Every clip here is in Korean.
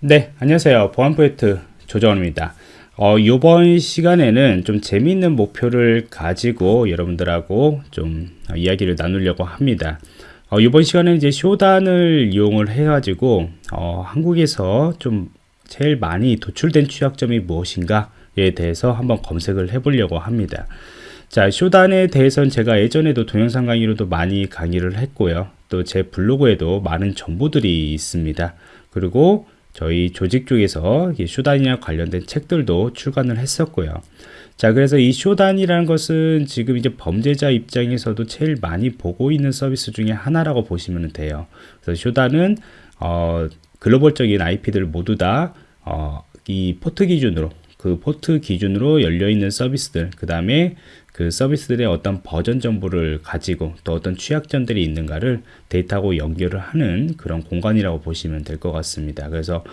네, 안녕하세요. 보안 프로젝트 조정원입니다. 어, 이번 시간에는 좀 재미있는 목표를 가지고 여러분들하고 좀 이야기를 나누려고 합니다. 어, 이번 시간에 이제 쇼단을 이용을 해가지고 어, 한국에서 좀 제일 많이 도출된 취약점이 무엇인가에 대해서 한번 검색을 해보려고 합니다. 자, 쇼단에 대해서는 제가 예전에도 동영상 강의로도 많이 강의를 했고요. 또 제 블로그에도 많은 정보들이 있습니다. 그리고 저희 조직 쪽에서 Shodan이랑 관련된 책들도 출간을 했었고요. 자, 그래서 이 Shodan이라는 것은 지금 이제 범죄자 입장에서도 제일 많이 보고 있는 서비스 중에 하나라고 보시면 돼요. 그래서 Shodan은 어, 글로벌적인 IP들 모두 다 어, 이 포트 기준으로 그 포트 기준으로 열려 있는 서비스들 그 다음에 그 서비스들의 어떤 버전 정보를 가지고 또 어떤 취약점들이 있는가를 데이터하고 연결을 하는 그런 공간이라고 보시면 될 것 같습니다. 그래서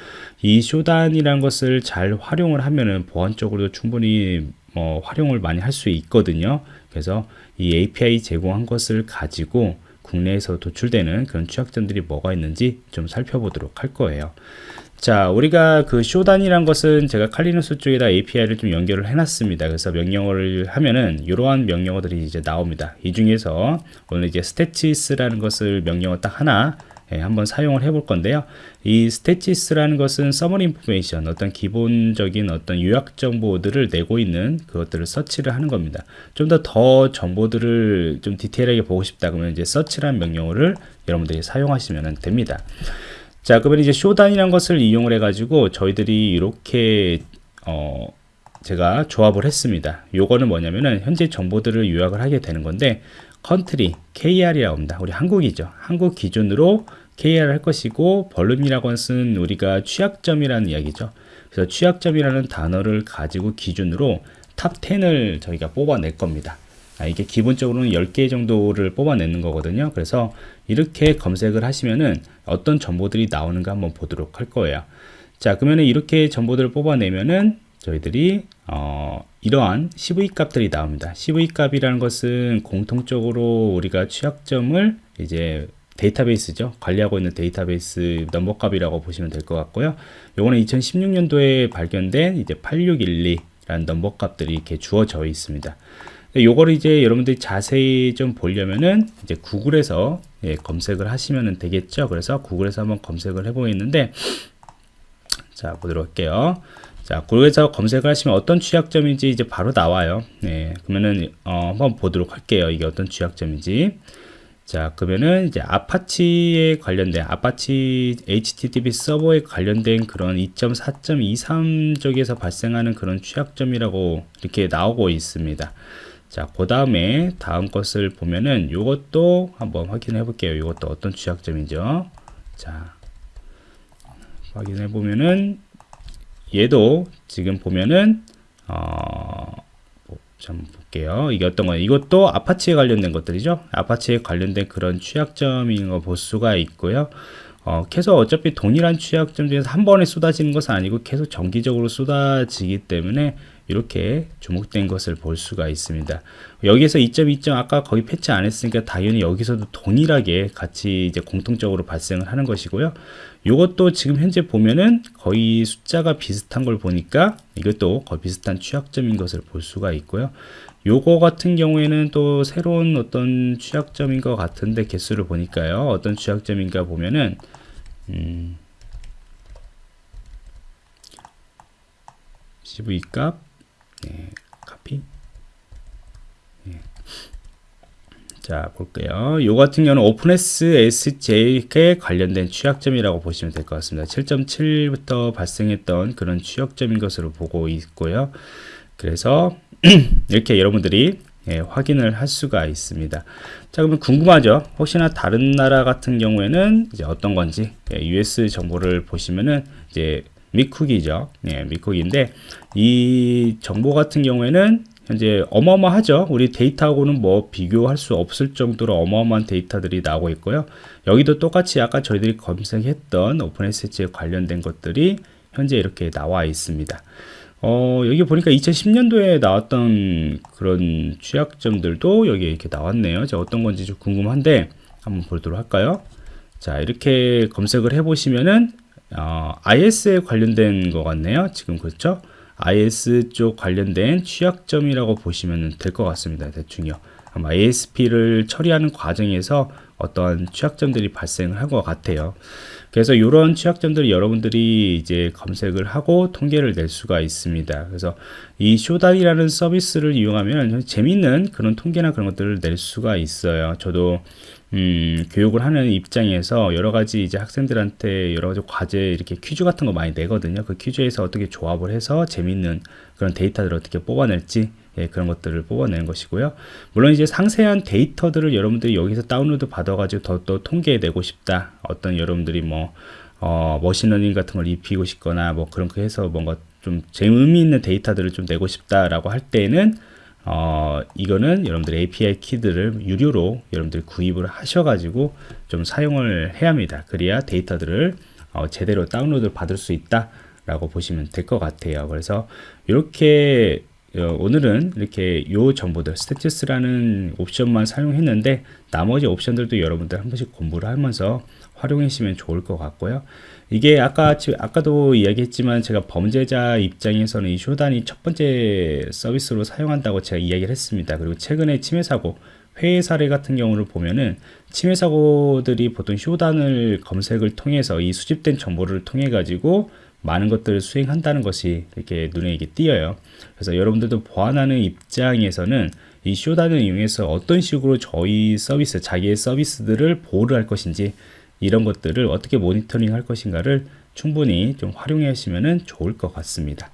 이 쇼단이라는 것을 잘 활용을 하면은 보안적으로도 충분히 뭐 활용을 많이 할 수 있거든요. 그래서 이 API 제공한 것을 가지고 국내에서 도출되는 그런 취약점들이 뭐가 있는지 좀 살펴보도록 할 거예요. 자, 우리가 그 쇼단이란 것은 제가 칼리누스 쪽에다 API를 좀 연결을 해놨습니다. 그래서 명령어를 하면은 이러한 명령어들이 이제 나옵니다. 이 중에서 오늘 이제 stats라는 것을 명령어 딱 하나 예, 한번 사용을 해볼 건데요. 이 stats라는 것은 summary information, 어떤 기본적인 어떤 요약 정보들을 내고 있는 그것들을 서치를 하는 겁니다. 좀 더더 정보들을 좀 디테일하게 보고 싶다 그러면 이제 search라는 명령어를 여러분들이 사용하시면 됩니다. 자, 그러면 이제 Shodan이라는 것을 이용을 해 가지고 저희들이 이렇게 어, 제가 조합을 했습니다. 요거는 뭐냐면은 현재 정보들을 요약을 하게 되는 건데 country KR이라고 합니다. 우리 한국이죠. 한국 기준으로 KR 할 것이고 vuln이라고 하는 우리가 취약점이라는 이야기죠. 그래서 취약점이라는 단어를 가지고 기준으로 top 10을 저희가 뽑아낼 겁니다. 아, 이게 기본적으로는 10개 정도를 뽑아내는 거거든요. 그래서 이렇게 검색을 하시면은 어떤 정보들이 나오는가 한번 보도록 할 거예요. 자, 그러면 이렇게 정보들을 뽑아내면은 저희들이 어, 이러한 CVE 값들이 나옵니다. CVE 값이라는 것은 공통적으로 우리가 취약점을 이제 데이터베이스죠. 관리하고 있는 데이터베이스 넘버 값이라고 보시면 될 것 같고요. 요거는 2016년도에 발견된 이제 8612라는 넘버 값들이 이렇게 주어져 있습니다. 요거를 이제 여러분들이 자세히 좀 보려면은 이제 구글에서 예, 검색을 하시면 되겠죠. 그래서 구글에서 한번 검색을 해보겠는데 자 보도록 할게요. 자 구글에서 검색을 하시면 어떤 취약점인지 이제 바로 나와요. 네, 그러면은 어, 한번 보도록 할게요. 이게 어떤 취약점인지. 자 그러면은 이제 Apache에 관련된 Apache HTTP 서버에 관련된 그런 2.4.23 쪽에서 발생하는 그런 취약점이라고 이렇게 나오고 있습니다. 자, 그 다음에 다음 것을 보면은 이것도 한번 확인해 볼게요. 이것도 어떤 취약점이죠. 자, 확인해 보면은 얘도 지금 보면은 어, 좀 볼게요. 이게 어떤 거예요? 이것도 아파치에 관련된 것들이죠. 아파치에 관련된 그런 취약점인 거 볼 수가 있고요. 어, 계속 어차피 동일한 취약점 중에서 한 번에 쏟아지는 것은 아니고 계속 정기적으로 쏟아지기 때문에 이렇게 주목된 것을 볼 수가 있습니다. 여기서 2.2점 아까 거의 패치 안 했으니까 당연히 여기서도 동일하게 같이 이제 공통적으로 발생을 하는 것이고요. 이것도 지금 현재 보면은 거의 숫자가 비슷한 걸 보니까 이것도 거의 비슷한 취약점인 것을 볼 수가 있고요. 요거 같은 경우에는 또 새로운 어떤 취약점인 것 같은데 개수를 보니까요. 어떤 취약점인가 보면은 음, CV 값 네, 카피 네. 자 볼게요 요 같은 경우는 오픈S SJ에 관련된 취약점이라고 보시면 될 것 같습니다 7.7부터 발생했던 그런 취약점인 것으로 보고 있고요 그래서 이렇게 여러분들이 예, 확인을 할 수가 있습니다. 자, 그러면 궁금하죠? 혹시나 다른 나라 같은 경우에는 이제 어떤 건지 예, US 정보를 보시면은 이제 미쿡이죠. 예, 미쿡인데 이 정보 같은 경우에는 현재 어마어마하죠. 우리 데이터하고는 뭐 비교할 수 없을 정도로 어마어마한 데이터들이 나오고 있고요. 여기도 똑같이 아까 저희들이 검색했던 오픈SS에 관련된 것들이 현재 이렇게 나와 있습니다. 어, 여기 보니까 2010년도에 나왔던 그런 취약점들도 여기 이렇게 나왔네요. 자, 어떤 건지 좀 궁금한데 한번 보도록 할까요? 자, 이렇게 검색을 해 보시면은 어, IS에 관련된 것 같네요. 지금 그렇죠? IS 쪽 관련된 취약점이라고 보시면 될 것 같습니다. 대충요. 아마 ASP를 처리하는 과정에서 어떠한 취약점들이 발생을 한 것 같아요. 그래서 이런 취약점들을 여러분들이 이제 검색을 하고 통계를 낼 수가 있습니다. 그래서 이 쇼단이라는 서비스를 이용하면 재밌는 그런 통계나 그런 것들을 낼 수가 있어요. 저도 음, 교육을 하는 입장에서 여러 가지 이제 학생들한테 여러 가지 과제 이렇게 퀴즈 같은 거 많이 내거든요. 그 퀴즈에서 어떻게 조합을 해서 재밌는 그런 데이터들을 어떻게 뽑아낼지 예, 그런 것들을 뽑아내는 것이고요. 물론 이제 상세한 데이터들을 여러분들이 여기서 다운로드 받아가지고 더 또 통계내고 싶다. 어떤 여러분들이 뭐 어, machine learning 같은 걸 입히고 싶거나 뭐 그런 거 해서 뭔가 좀 재미있는 데이터들을 좀 내고 싶다라고 할 때는 어, 이거는 여러분들 API 키들을 유료로 여러분들이 구입을 하셔가지고 좀 사용을 해야 합니다. 그래야 데이터들을 어, 제대로 다운로드 받을 수 있다 라고 보시면 될 것 같아요. 그래서 이렇게 어, 오늘은 이렇게 요 정보들 statistics라는 옵션만 사용했는데 나머지 옵션들도 여러분들 한 번씩 공부를 하면서 활용하시면 좋을 것 같고요. 이게 아까 아까도 이야기했지만 제가 범죄자 입장에서는 이 쇼단이 첫 번째 서비스로 사용한다고 제가 이야기를 했습니다. 그리고 최근에 침해 사고 회의 사례 같은 경우를 보면은 침해 사고들이 보통 쇼단을 검색을 통해서 이 수집된 정보를 통해 가지고 많은 것들을 수행한다는 것이 이렇게 눈에 이게 띄어요. 그래서 여러분들도 보완하는 입장에서는 이 쇼단을 이용해서 어떤 식으로 저희 서비스, 자기의 서비스들을 보호를 할 것인지 이런 것들을 어떻게 모니터링 할 것인가를 충분히 좀 활용해 하시면 좋을 것 같습니다.